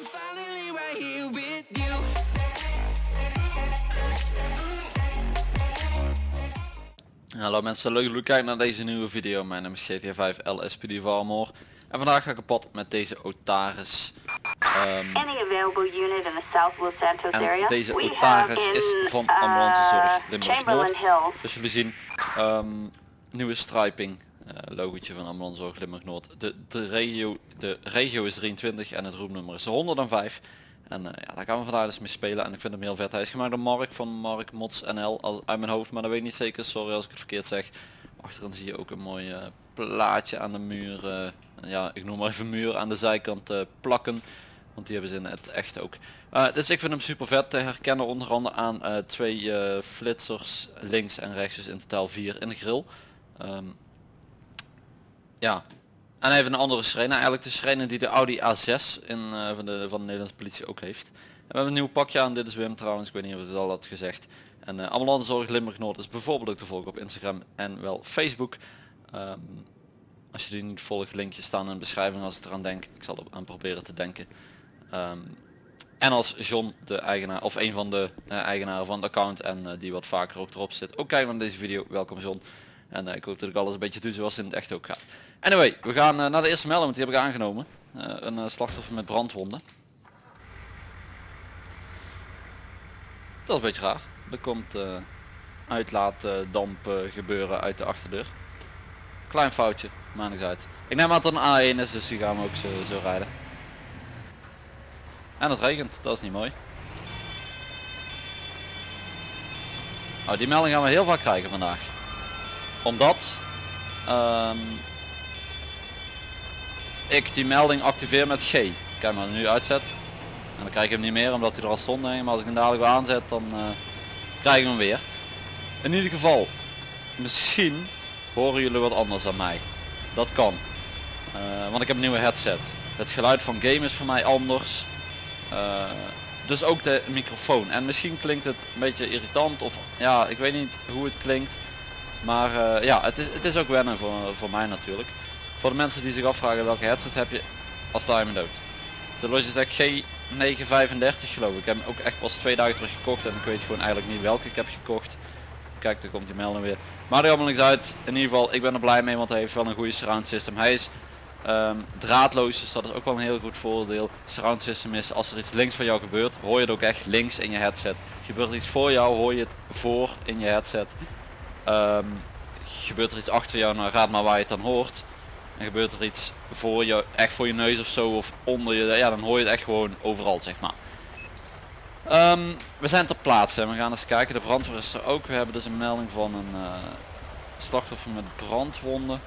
I'm finally right here with you. Hallo mensen, leuk dat jullie kijken naar deze nieuwe video. Mijn naam is GTA 5 LSPD Valmore. En vandaag ga ik kapot met deze Otaris. Ehm, Any available unit in the South Los Santos en area? deze We Otaris is van uh, Ambulancezorg Limburg Chamberlain Noord. Dus jullie zien, ehm, nieuwe striping, logootje van Ambulancezorg Limburg Noord. De, de, regio, de regio is 23 en het roepnummer is 105. En eh, ja, daar gaan we vandaag dus mee spelen en ik vind hem heel vet. Hij is gemaakt door Mark van Mark Mods NL al, uit mijn hoofd, maar dat weet ik niet zeker. Sorry als ik het verkeerd zeg. Achterin zie je ook een mooi eh, plaatje aan de muur. eh, ja, ik noem maar even muur aan de zijkant eh, plakken. Want die hebben ze in het echt ook. Eh, dus ik vind hem super vet te herkennen onder andere aan eh, twee eh, flitsers links en rechts. Dus in totaal vier in de grill. Ehm, ja. En heeft een andere sirene. Eigenlijk de sirene die de Audi A6 in, eh, van, de, van de Nederlandse politie ook heeft. En we hebben een nieuw pakje aan. Dit is Wim trouwens. Ik weet niet of het al had gezegd. En uh, Ambulancezorg Limburg Noord is bijvoorbeeld ook te volgen op Instagram en wel Facebook. Ehm, als je die niet volgt, linkjes staan in de beschrijving als ik eraan denk. Ik zal er aan proberen te denken. Ehm, en als John de eigenaar of een van de eh, eigenaren van het account en eh, die wat vaker ook erop zit ook kijken naar deze video, welkom John. En eh, ik hoop dat ik alles een beetje doe zoals in het echt ook gaat. Anyway, we gaan eh, naar de eerste melding, want die heb ik aangenomen. Eh, een eh, slachtoffer met brandwonden. Dat is een beetje raar. Er komt uitlaatdamp gebeuren uit de achterdeur. Klein foutje, niks uit. Ik neem aan dat een A1 is, dus die gaan we ook zo, zo rijden. En het regent, dat is niet mooi. Oh, die melding gaan we heel vaak krijgen vandaag. Omdat ehm, ik die melding activeer met G. Kijk maar nu uitzet. En dan krijg ik hem niet meer omdat hij er al stond. Maar als ik hem dadelijk weer aanzet dan uh, krijg ik hem weer. In ieder geval, misschien horen jullie wat anders dan mij. Dat kan. Uh, want ik heb een nieuwe headset. Het geluid van game is voor mij anders. Uh, dus ook de microfoon. En misschien klinkt het een beetje irritant of ja, ik weet niet hoe het klinkt. Maar ja, het is, het is ook wennen voor, voor mij natuurlijk. Voor de mensen die zich afvragen welke headset heb je, als me dood. De Logitech G935 geloof ik. Ik heb hem ook echt pas twee dagen terug gekocht en ik weet gewoon eigenlijk niet welke ik heb gekocht. Kijk, daar komt die melding weer. Maar er allemaal niks uit. In ieder geval, ik ben er blij mee, want hij heeft wel een goede surround system. Hij is um, draadloos, dus dat is ook wel een heel goed voordeel. Surround system is, als er iets links van jou gebeurt, hoor je het ook echt links in je headset. Gebeurt iets voor jou, hoor je het voor in je headset. Um, gebeurt er iets achter jou, nou raad maar waar je het dan hoort. En gebeurt er iets voor je, echt voor je neus of zo, of onder je, ja dan hoor je het echt gewoon overal zeg maar. Um, we zijn ter plaatse en we gaan eens kijken, de brandweer is er ook. We hebben dus een melding van een uh, slachtoffer met brandwonden.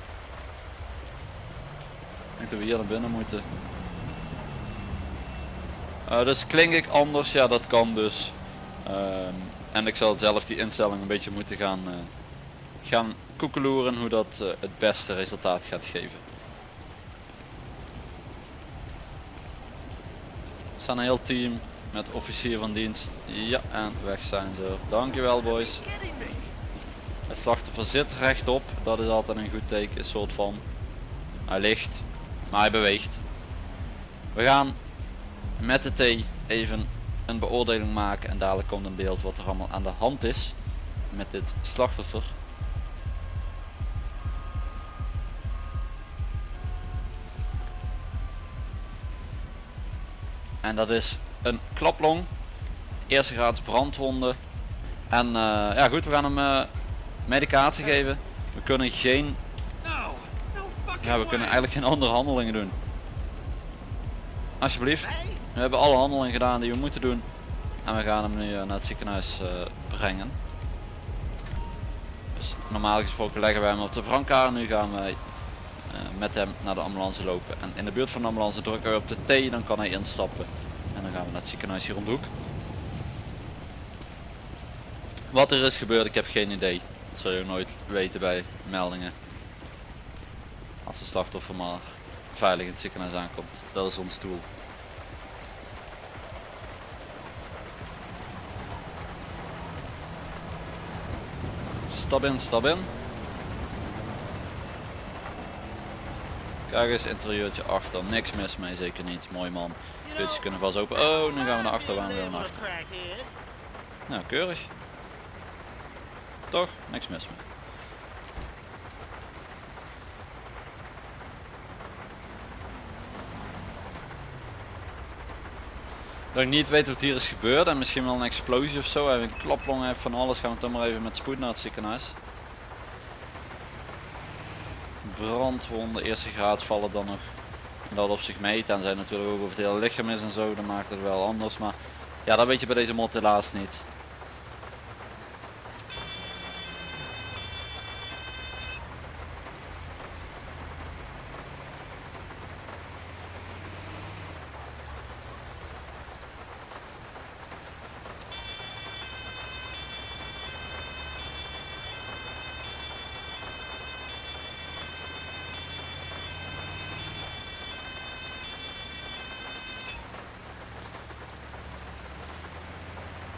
Ik dat we hier naar binnen moeten. Uh, dus klink ik anders, ja dat kan dus. Um, en ik zal zelf die instelling een beetje moeten gaan, uh, gaan koekeloeren hoe dat uh, het beste resultaat gaat geven. Er staan een heel team met officier van dienst. Ja, en weg zijn ze. Dankjewel boys. Het slachtoffer zit rechtop. Dat is altijd een goed teken. Een soort van. Hij ligt. Maar hij beweegt. We gaan met de T even een beoordeling maken. En dadelijk komt een beeld wat er allemaal aan de hand is. Met dit slachtoffer. En dat is een klaplong, eerste graads brandwonden. En uh, ja goed, we gaan hem uh, medicatie geven. We kunnen geen, ja we kunnen eigenlijk geen andere handelingen doen. Alsjeblieft, we hebben alle handelingen gedaan die we moeten doen. En we gaan hem nu uh, naar het ziekenhuis brengen. Dus normaal gesproken leggen wij hem op de brancard. Nu gaan wij met hem naar de ambulance lopen. En in de buurt van de ambulance drukken we op de T, dan kan hij instappen. Dan gaan we naar het ziekenhuis hier om de hoek. Wat er is gebeurd, ik heb geen idee. Dat zul je ook nooit weten bij meldingen. Als de slachtoffer maar veilig in het ziekenhuis aankomt. Dat is ons doel. Stap in, stap in. Kijk eens, interieurtje achter, niks mis mee, zeker niet. Mooi man. Deurtjes kunnen vast open. Oh, nu gaan we naar achter, gaan we weer naar. Nou, keurig. Toch? Niks mis mee. Dat ik niet weet wat hier is gebeurd en misschien wel een explosie of zo. Even een klaplong van alles. Gaan we toch maar even met spoed naar het ziekenhuis. Brandwonden, eerste graad vallen dan nog dat op zich mee. Zijn natuurlijk ook over het hele lichaam is en zo. Dan maakt het wel anders. Maar ja, dat weet je bij deze mod helaas niet.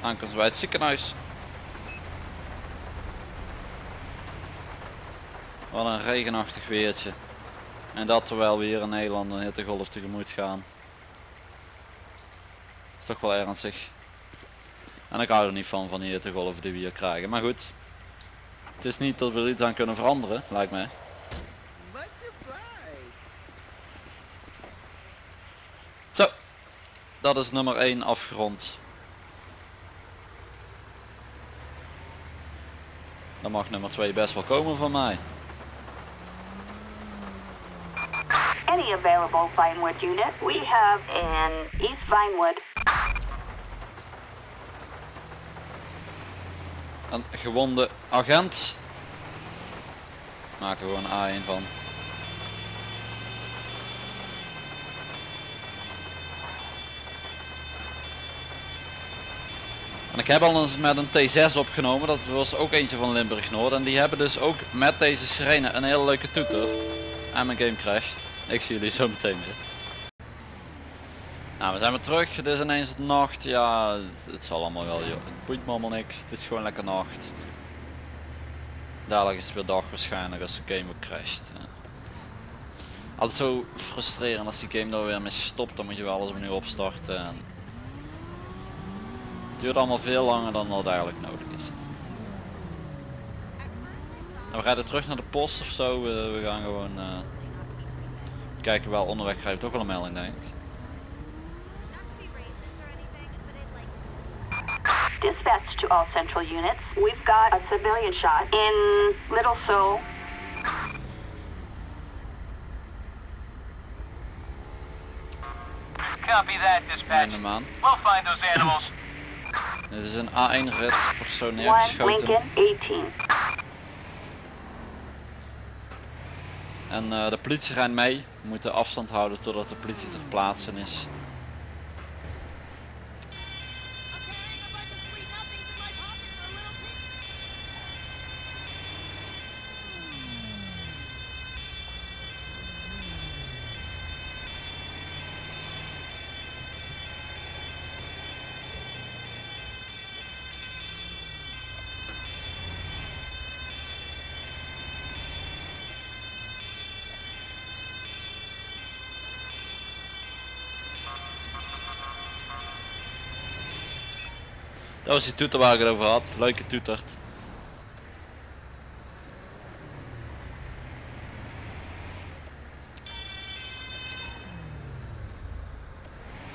Aankomst bij het ziekenhuis. Wat een regenachtig weertje. En dat terwijl we hier in Nederland een hittegolf tegemoet gaan. Is toch wel ernstig. En ik hou er niet van van die hittegolven die we hier krijgen. Maar goed. Het is niet dat we er iets aan kunnen veranderen, lijkt mij. Zo. Dat is nummer 1 afgerond. Dan mag nummer 2 best wel komen van mij. Any available Vinewood unit? We have in East Vinewood. Een gewonde agent. Maken we gewoon A1 van. En ik heb al eens met een T6 opgenomen, dat was ook eentje van Limburg Noord. En die hebben dus ook met deze sirene een hele leuke toeter. En mijn game crasht. Ik zie jullie zo meteen weer. Nou, we zijn weer terug. Het is ineens het nacht. Ja, het zal allemaal wel, joh. Het boeit me allemaal niks. Het is gewoon lekker nacht. Dadelijk is het weer dag waarschijnlijk als de game weer crasht. Altijd zo frustrerend als die game er weer mee stopt. Dan moet je wel alles opnieuw opstarten. En duurt allemaal veel langer dan wat eigenlijk nodig is. En we rijden terug naar de post of zo. We, we gaan gewoon uh, kijken wel onderweg krijgt ook wel een melding denk ik. Dispatch to all central units. We've got a civilian shot in Little Seoul. Copy that, dispatch. We'll find those animals. Dit is een A1 rit persoon neergeschoten. Lincoln 18. En eh, de politie rijdt mee. We moeten afstand houden totdat de politie ter plaatse is. Dat was die toeter waar ik het over had. Leuke toetert.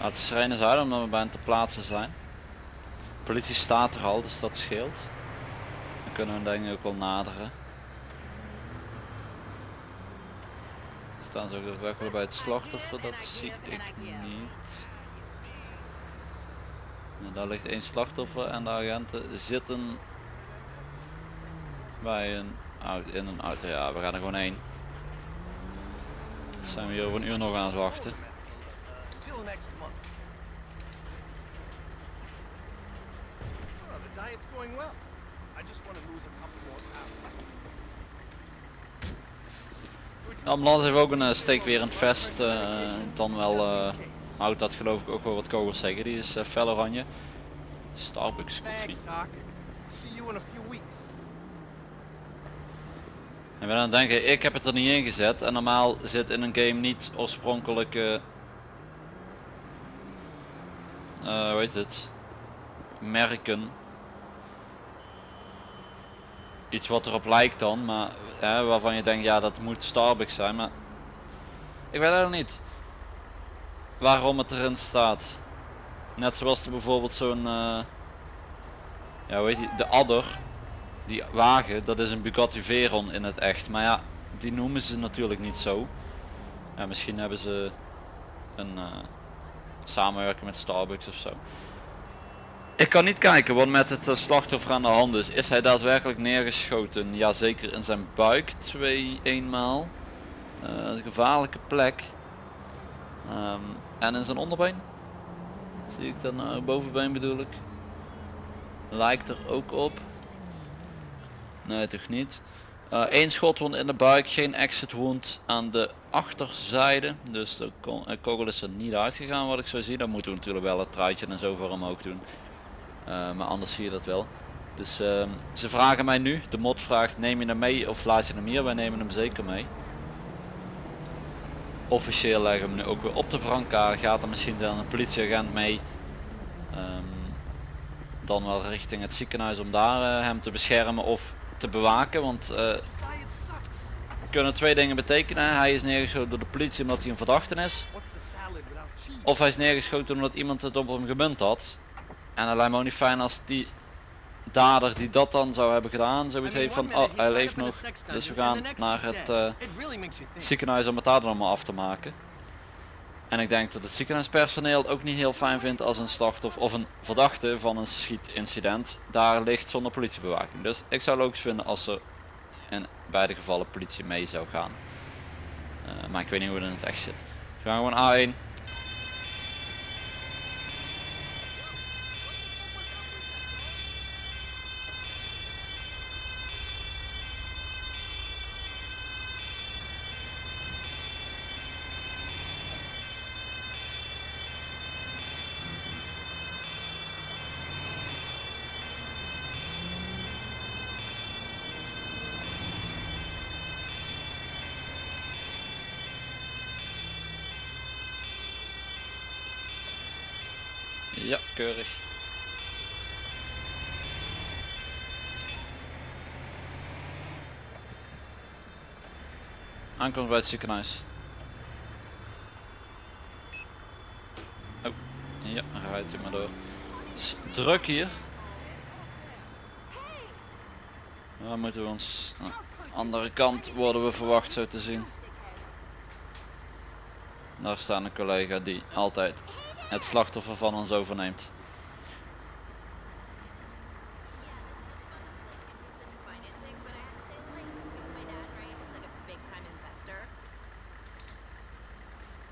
Laat de sirenes uit omdat we bijna te plaatsen zijn. De politie staat er al, dus dat scheelt. Dan kunnen we denk ik ook wel naderen. Staan ze ook daadwerkelijk bij het slachtoffer, dat zie ik niet. Daar ligt één slachtoffer en de agenten zitten bij een auto, in een auto. Ja, we gaan er gewoon heen. Dan zijn we hier over een uur nog aan het wachten. De ambulance heeft ook een uh, steekwerend vest. eh, dan wel eh, houdt dat geloof ik ook wel wat kogels tegen. Die is uh, fel oranje. Starbucks koffie. Thanks, Doc. See you in a few weeks. En we dan denken, ik heb het er niet in gezet. En normaal zit in een game niet oorspronkelijke... eh hoe heet het? Merken. Iets wat erop lijkt dan, maar hè, waarvan je denkt, ja dat moet Starbucks zijn. Maar ik weet eigenlijk niet waarom het erin staat. Net zoals er bijvoorbeeld zo'n... eh, ja heet die? De Adder die wagen, dat is een Bugatti Veyron in het echt. Maar ja, die noemen ze natuurlijk niet zo. Ja, misschien hebben ze een eh, samenwerking met Starbucks of zo. Ik kan niet kijken wat met het eh, slachtoffer aan de hand is. Is hij daadwerkelijk neergeschoten? Ja, zeker in zijn buik twee eenmaal. Eh, een gevaarlijke plek. Ehm, en in zijn onderbeen. Zie ik dan nou bovenbeen bedoel ik. Lijkt er ook op. Nee, toch niet. Eén schotwond in de buik, geen exit wound aan de achterzijde. Dus de eh, kogel is er niet uitgegaan wat ik zo zie. Dan moeten we natuurlijk wel het truitje en zo voor omhoog doen. Eh, maar anders zie je dat wel. Dus ehm, ze vragen mij nu, de mod vraagt neem je hem mee of laat je hem hier? Wij nemen hem zeker mee. Officieel leggen we hem nu ook weer op de brancard. Gaat er misschien dan een politieagent mee. Ehm, dan wel richting het ziekenhuis om daar eh, hem te beschermen of te bewaken. Want eh, kunnen twee dingen betekenen. Hij is neergeschoten door de politie omdat hij een verdachte is. Of hij is neergeschoten omdat iemand het op hem gemunt had. En het lijkt me ook niet fijn als die dader die dat dan zou hebben gedaan, zoiets heeft van oh hij leeft nog. Dus we gaan naar het eh, ziekenhuis om het daar dan allemaal af te maken. En ik denk dat het ziekenhuispersoneel het ook niet heel fijn vindt als een slachtoffer of een verdachte van een schietincident daar ligt zonder politiebewaking. Dus ik zou logisch vinden als er in beide gevallen politie mee zou gaan. Eh, maar ik weet niet hoe het in het echt zit. We gaan gewoon A1. Ja, keurig. Aankomst bij het ziekenhuis. Oh, ja, rijdt u maar door. Druk hier. Waar moeten we ons... Nou, andere kant worden we verwacht zo te zien. Daar staat een collega die altijd het slachtoffer van ons overneemt.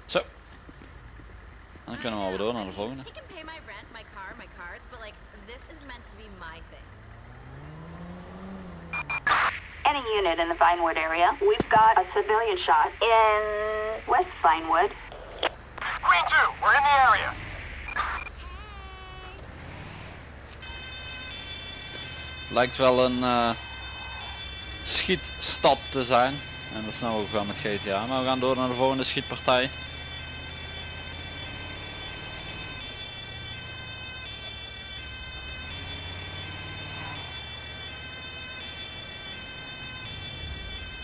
Zo. En dan kunnen we alweer door naar de volgende. He can pay my rent, my car, my cards, but like, this is meant to be my thing. Any unit in the Vinewood area, we've got a civilian shot in West Vinewood. Green 2, we're in area. Lijkt wel een eh, schietstad te zijn. En dat is nou ook wel met GTA. Maar we gaan door naar de volgende schietpartij.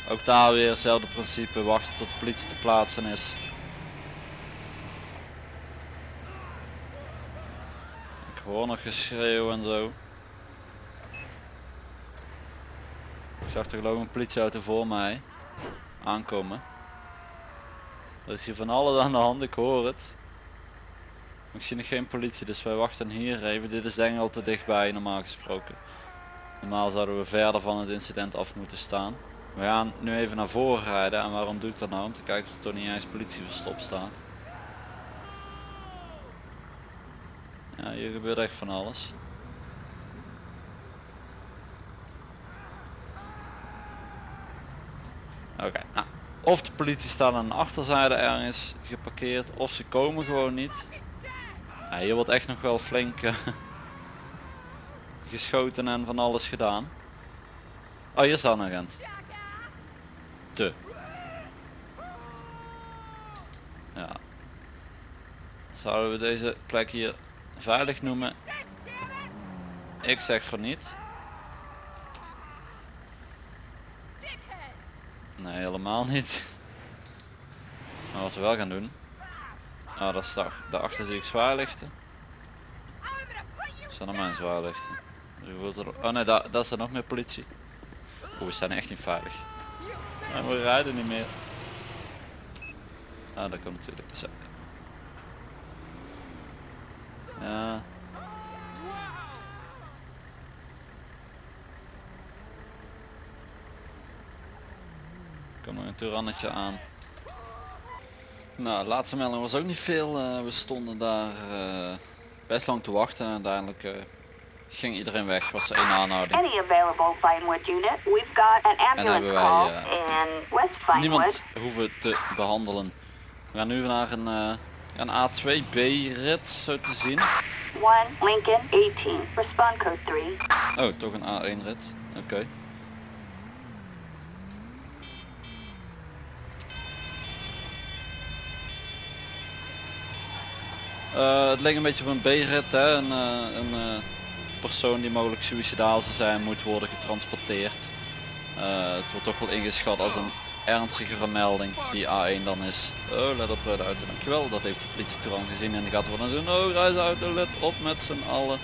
Ook daar weer hetzelfde principe, wachten tot de politie te plaatsen is. Hoor nog geschreeuw en zo. Ik zag er geloof ik een politieauto voor mij aankomen. Er is hier van alles aan de hand, ik hoor het. Ik zie nog geen politie, dus wij wachten hier even. Dit is denk ik al te dichtbij normaal gesproken. Normaal zouden we verder van het incident af moeten staan. We gaan nu even naar voren rijden en waarom doe ik dat nou? Om te kijken of er toch niet eens politie verstopt staat. Ja, hier gebeurt echt van alles. Oké, nou, of de politie staat aan de achterzijde ergens geparkeerd, of ze komen gewoon niet. Ja, hier wordt echt nog wel flink eh, geschoten en van alles gedaan. Oh, hier staat een agent. te. Ja. Zouden we deze plek hier veilig noemen? Ik zeg van niet. Nee, helemaal niet. Maar wat we wel gaan doen. Ah, dat is daar, daarachter zie ik zwaarlichten. Zijn er mijn zwaarlichten. Dus er- Oh nee, daar, daar staat nog meer politie. Oeh, we zijn echt niet veilig. En we rijden niet meer. Ah, dat komt natuurlijk. Zo. Ja. Kom er een toerannetje aan. Nou, laatste melding was ook niet veel. Eh, we stonden daar eh, best lang te wachten en uiteindelijk eh, ging iedereen weg. Was één aanhouding. Any available Vinewood unit? We've got an ambulance hebben wij, call in West Vinewood. Niemand hoeven te behandelen. We gaan nu naar een, een A2B rit zo te zien. 1 Lincoln 18. Respond code 3. Oh, toch een A1 rit. Oké. Eh, het leek een beetje op een B-rit, hè? Een, eh, een eh, persoon die mogelijk suicidaal zou zijn moet worden getransporteerd. Het wordt toch wel ingeschat als een ernstigere melding die A1 dan is. Oh, let op de auto, dankjewel. Dat heeft de politie al gezien en die gaat worden doen. Oh, reisauto, let op met z'n allen.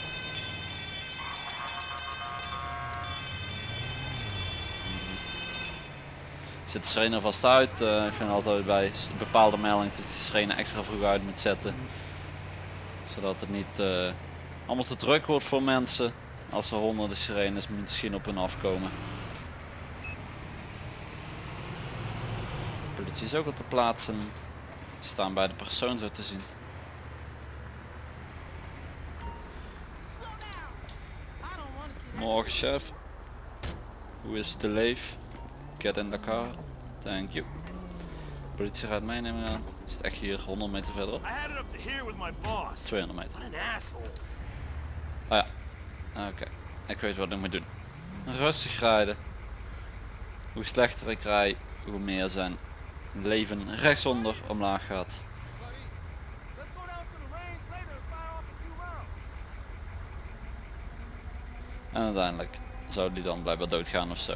Zit de sirene vast uit. eh, ik vind altijd bij bepaalde meldingen dat je sirene extra vroeg uit moet zetten. Zodat het niet eh, allemaal te druk wordt voor mensen. Als er honderden sirenes misschien op hun afkomen. Politie is ook op de plaatsen. Staan bij de persoon zo te zien. Morgen chef. Hoe is de leef? Get in the car. Thank you. Politie gaat meenemen aan. Is het echt hier 100 meter verderop? I had it up to here with my boss. 200 meter. Ah ja. Oké. Ik weet wat ik moet doen. Rustig rijden. Hoe slechter ik rij, hoe meer zijn leven rechtsonder omlaag gaat. En uiteindelijk zou die dan blijkbaar doodgaan of zo.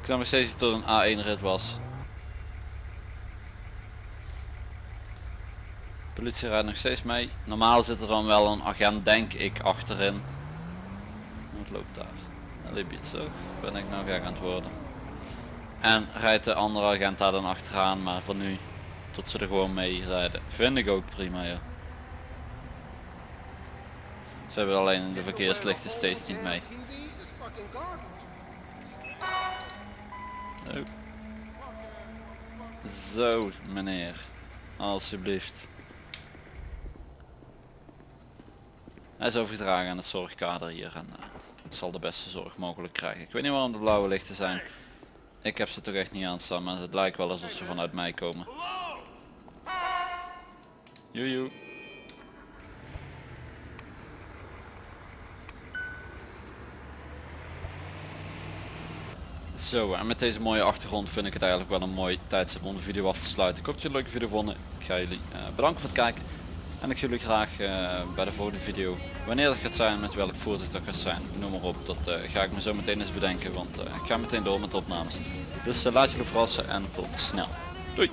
Ik zou nog steeds tot een A1 rit was. Politie rijdt nog steeds mee. Normaal zit er dan wel een agent denk ik achterin. Loopt daar? Zo. Ben ik nou gek aan het worden. En rijdt de andere agent daar dan achteraan, maar voor nu tot ze er gewoon mee rijden. Vind ik ook prima ja. Ze hebben alleen de verkeerslichten steeds niet mee. Oh. Zo meneer, alsjeblieft. Hij is overgedragen aan het zorgkader hier en eh, zal de beste zorg mogelijk krijgen. Ik weet niet waarom de blauwe lichten zijn. Ik heb ze toch echt niet aanstaan, maar het lijkt wel alsof ze vanuit mij komen. Joejoe. Zo, en met deze mooie achtergrond vind ik het eigenlijk wel een mooi tijdstip om de video af te sluiten. Ik hoop dat jullie een leuke video vonden. Ik ga jullie eh, bedanken voor het kijken. En ik jullie graag eh, bij de volgende video. Wanneer dat gaat zijn, met welk voertuig dat gaat zijn, noem maar op. Dat eh, ga ik me zo meteen eens bedenken, want eh, ik ga meteen door met opnames. Dus laat jullie verrassen en tot snel. Doei!